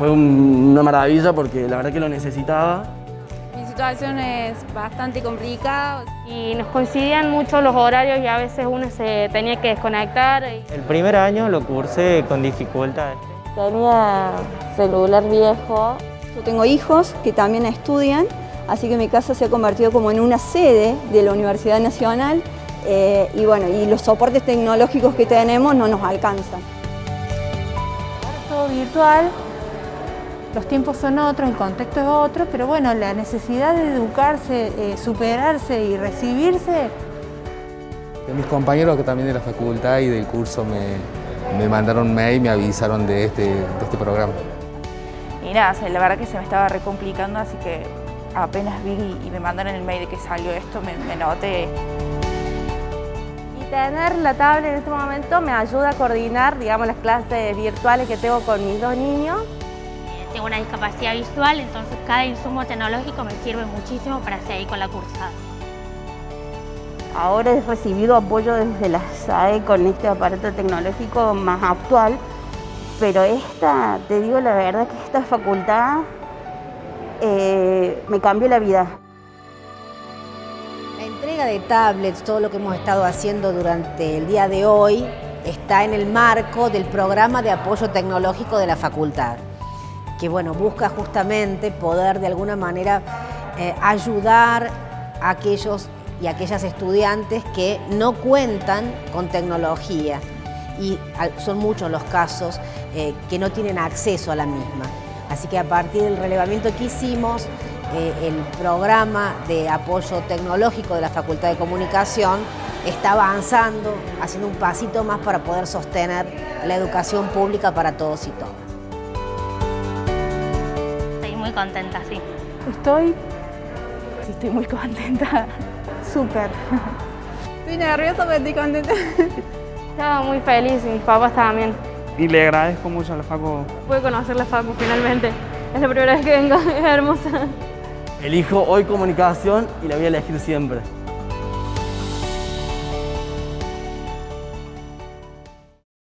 fue una maravilla porque la verdad que lo necesitaba. Mi situación es bastante complicada. Y nos coincidían mucho los horarios y a veces uno se tenía que desconectar. El primer año lo cursé con dificultades. Tenía celular viejo. Yo tengo hijos que también estudian, así que mi casa se ha convertido como en una sede de la Universidad Nacional eh, y bueno, y los soportes tecnológicos que tenemos no nos alcanzan. Todo virtual, los tiempos son otros, el contexto es otro, pero bueno, la necesidad de educarse, eh, superarse y recibirse. De mis compañeros que también de la facultad y del curso me, me mandaron mail y me avisaron de este, de este programa. Y nada, la verdad que se me estaba recomplicando, así que apenas vi y me mandaron el mail de que salió esto, me, me noté. Y tener la tablet en este momento me ayuda a coordinar, digamos, las clases virtuales que tengo con mis dos niños. Tengo una discapacidad visual, entonces cada insumo tecnológico me sirve muchísimo para seguir con la cursada. Ahora he recibido apoyo desde la SAE con este aparato tecnológico más actual, pero esta, te digo la verdad que esta facultad eh, me cambió la vida. La entrega de tablets, todo lo que hemos estado haciendo durante el día de hoy, está en el marco del programa de apoyo tecnológico de la facultad, que bueno, busca justamente poder de alguna manera eh, ayudar a aquellos y aquellas estudiantes que no cuentan con tecnología y son muchos los casos eh, que no tienen acceso a la misma. Así que a partir del relevamiento que hicimos, eh, el programa de apoyo tecnológico de la Facultad de Comunicación está avanzando, haciendo un pasito más para poder sostener la educación pública para todos y todas. Muy contenta, sí. Estoy, sí, estoy muy contenta. Súper. Estoy nerviosa, pero estoy contenta. Estaba muy feliz y mis papás también. Y le agradezco mucho a la Facu. Pude conocer la Facu finalmente. Es la primera vez que vengo, es hermosa. Elijo hoy comunicación y la voy a elegir siempre.